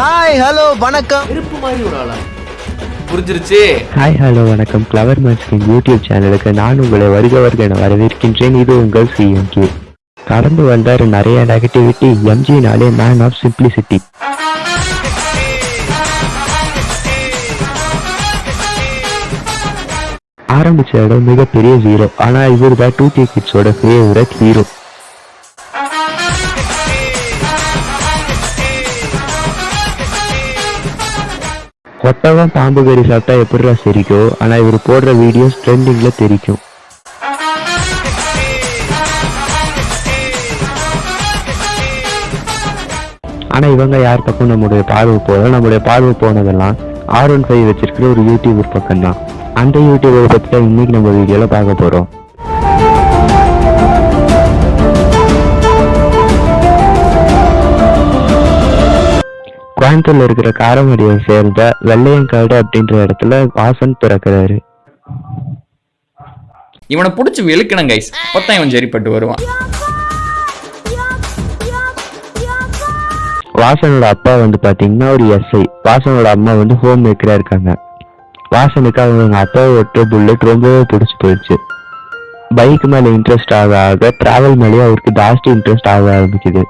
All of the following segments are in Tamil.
ஹாய் ஹலோ வணக்கம். நெருப்பு மாதிரி ஒரு ஆளா? புரிஞ்சிருச்சு. ஹாய் ஹலோ வணக்கம். கிளவர் மேட்ஸ்கின் யூடியூப் சேனலுக்கு நான் உங்களை வருக வருக என வரவேற்கின்றேன். இது உங்கள் சிஎம்கே கடந்து வந்தார் நிறைய நெகட்டிவிட்டி எம்ஜினாலே மேன் ஆஃப் சிம்பிளிசிட்டி ஆரம்பிச்ச இடம் மிகப்பெரிய ஜீரோ ஆனா இவர் தான் டூ கே கிட்ஸோட ஃபேவரட் ஹீரோ கொட்டவன் பாம்பு கறி சாப்பிட்டா எப்படிடா சிரிக்கும் ஆனா இவர் போடுற வீடியோஸ் ட்ரெண்டிங்ல தெரிக்கும். ஆனா இவங்க யார் பக்கம் நம்முடைய பார்வை போல நம்முடைய பார்வை போனதெல்லாம் ஆர் ஒன் ஃபைவ் வச்சிருக்கிற ஒரு யூடியூபர் பக்கம் தான் அந்த யூடியூபர் பத்தி தான் இன்னைக்கு நம்ம வீடியோல பார்க்க போறோம். கோயம்புத்தூர்ல இருக்கிற காரமடியை சேர்ந்த வெள்ளையங்காடு அப்படின்ற இடத்துல வாசன் பிறக்கிறாரு இவனை புடிச்சு வெளுக்கணும் கைஸ் அப்பதான் இவன் சரிப்பட்டு வருவான். வாசனோட அப்பா வந்து பாத்தீங்கன்னா ஒரு எஸ்ஐ வாசனோட அம்மா வந்து ஹோம் மேக்கரா இருக்காங்க. வாசனுக்கு அவங்க அப்பா ஓட்டுற புல்லட் ரொம்பவே பிடிச்சி போயிடுச்சு. பைக் மேல இன்ட்ரெஸ்ட் ஆக ஆக டிராவல் மேலேயே அவருக்கு ஜாஸ்தி இன்ட்ரெஸ்ட் ஆக ஆரம்பிக்குது.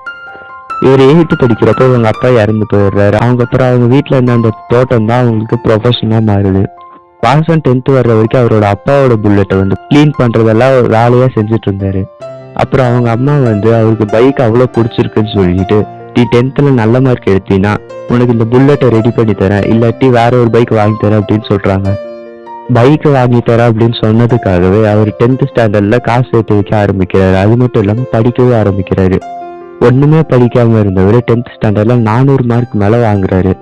இவர் எயித்து படிக்கிறப்ப இவங்க அப்பா இறந்து போயிடுறாரு. அவங்க அப்புறம் அவங்க வீட்டில் இருந்த அந்த தோட்டம் தான் அவங்களுக்கு ப்ரொஃபஷனாக மாறுது. வாசன் டென்த்து வர்ற வரைக்கும் அவரோட அப்பாவோட புல்லட்டை வந்து க்ளீன் பண்றதெல்லாம் வேலையாக வேலையா செஞ்சுட்டு இருந்தாரு அப்புறம் அவங்க அம்மா வந்து அவருக்கு பைக் அவ்வளோ பிடிச்சிருக்குன்னு சொல்லிட்டு நீ டென்த்தில் நல்ல மார்க் எடுத்தீங்கன்னா உனக்கு இந்த புல்லெட்டை ரெடி பண்ணி தரேன். இல்லாட்டி வேற ஒரு பைக் வாங்கி தரேன் அப்படின்னு சொல்றாங்க. பைக் வாங்கி தரேன் அப்படின்னு சொன்னதுக்காகவே அவர் டென்த்து ஸ்டாண்டர்ட்ல காசு சேர்த்து வைக்க ஆரம்பிக்கிறாரு. அது மட்டும் இல்லாமல் படிக்கவே ஆரம்பிக்கிறாரு. ஒன்றுமே படிக்காம இருந்தவர் டென்த் ஸ்டாண்டர்டில் நானூறு மார்க் மேலே வாங்குறாரு.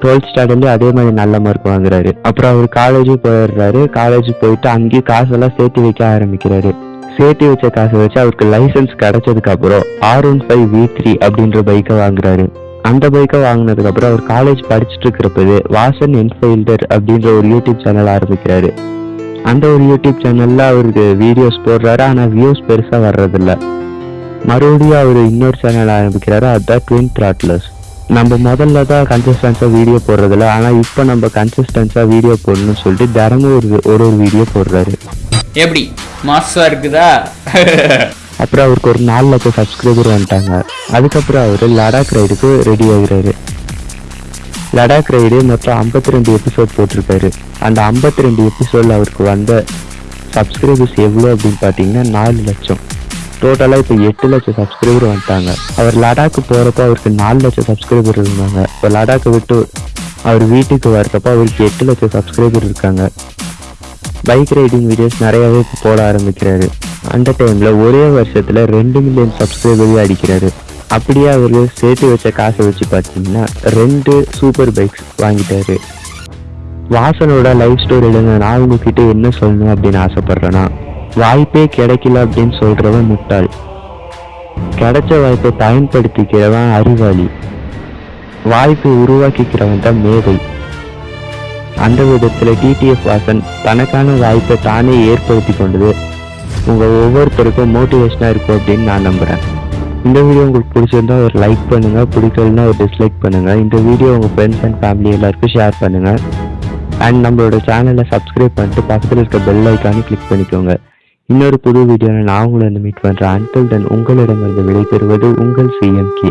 டுவெல்த் ஸ்டாண்டர்ட்லேயும் அதே மாதிரி நல்ல மார்க் வாங்குறாரு. அப்புறம் அவர் காலேஜும் போயிடுறாரு. காலேஜ் போயிட்டு அங்கேயும் காசெல்லாம் சேர்த்து வைக்க ஆரம்பிக்கிறாரு. சேர்த்து வச்ச காசை வச்சு அவருக்கு லைசென்ஸ் கிடைச்சதுக்கு அப்புறம் R one five V three அப்படின்ற பைக்கை வாங்குறாரு. அந்த பைக்கை வாங்கினதுக்கு அப்புறம் அவர் காலேஜ் படிச்சுட்டு இருக்கிறப்பது வாசன் என்ஃபீல்டர் அப்படின்ற ஒரு யூடியூப் சேனல் ஆரம்பிக்கிறாரு. அந்த ஒரு யூடியூப் சேனல்ல அவருக்கு வீடியோஸ் போடுறாரு. ஆனால் வியூஸ் பெருசாக வர்றதில்லை. மறுபடியும் அவர் இன்னொரு சேனல் ஆரம்பிக்கிறாரு அதுதான் ட்வின் த்ராட்லர்ஸ் நம்ம முதல்ல தான் கன்சிஸ்டன்ஸாக வீடியோ போடுறதில்ல ஆனால் இப்போ நம்ம கன்சிஸ்டன்ஸாக வீடியோ போடணும்னு சொல்லிட்டு தினமும் ஒரு ஒரு ஒரு வீடியோ போடுறாரு. எப்படி? மாசா இருக்குதா? அப்புறம் அவருக்கு ஒரு நாலு லட்சம் சப்ஸ்கிரைபர் வந்துட்டாங்க. அதுக்கப்புறம் அவர் லடாக் ரைடுக்கு ரெடி ஆகுறாரு. லடாக் ரைடு மொத்தம் ஐம்பத்தி ரெண்டு எபிசோட் போட்டிருக்காரு. அந்த ஐம்பத்தி ரெண்டு எபிசோட்ல அவருக்கு வந்த சப்ஸ்கிரைபர்ஸ் எவ்வளோ அப்படின்னு பார்த்தீங்கன்னா நாலு லட்சம். டோட்டலாக இப்போ எட்டு லட்சம் சப்ஸ்கிரைபர் வந்துட்டாங்க. அவர் லடாக்கு போகிறப்ப அவருக்கு நாலு லட்சம் சப்ஸ்கிரைபர் இருந்தாங்க. இப்போ லடாக்கை விட்டு அவர் வீட்டுக்கு வர்றப்போ அவருக்கு எட்டு லட்சம் சப்ஸ்கிரைபர் இருக்காங்க. பைக் ரைடிங் வீடியோஸ் நிறையாவே இப்போ போட ஆரம்பிக்கிறாரு. அந்த டைமில் ஒரே வருஷத்தில் ரெண்டு மில்லியன் சப்ஸ்கிரைபரையும் அடிக்கிறாரு. அப்படியே அவர் சேர்த்து வச்ச காசை வச்சு பார்த்தீங்கன்னா ரெண்டு சூப்பர் பைக்ஸ் வாங்கிட்டாரு. வாசனோட லைஃப் ஸ்டோரியில் நான் உங்ககிட்ட என்ன சொல்லணும் அப்படின்னு ஆசைப்பட்றேன்னா வாய்ப்பே கிடைக்கல அப்படின்னு சொல்றவன் முட்டாள். கிடைச்ச வாய்ப்பை பயன்படுத்திக்கிறவன் அறிவாளி. வாய்ப்பை உருவாக்கிக்கிறவன் தான் மேதை. அந்த விதத்தில் டிடிஎஃப் வாசன் தனக்கான வாய்ப்பை தானே ஏற்படுத்தி கொண்டது. உங்கள் ஒவ்வொருத்தருக்கும் மோட்டிவேஷனாக இருக்கும் அப்படின்னு நான் நம்புகிறேன் இந்த வீடியோ உங்களுக்கு பிடிச்சிருந்தா ஒரு லைக் பண்ணுங்கள் பிடிக்கலன்னா ஒரு டிஸ்லைக் பண்ணுங்கள் இந்த வீடியோ உங்கள் ஃப்ரெண்ட்ஸ் அண்ட் ஃபேமிலி எல்லாருக்கும் ஷேர் பண்ணுங்கள் அண்ட் நம்மளோட சேனலை சப்ஸ்கிரைப் பண்ணிட்டு பக்கத்தில் இருக்க பெல் ஐக்கானே கிளிக் பண்ணிக்கோங்க. இன்னொரு புது வீடியோவில் நான் உங்களை மீட் பண்ணுறேன் அன்டில் தென் உங்களிடமிருந்து விடைபெறுவது உங்கள் சிஎம்கே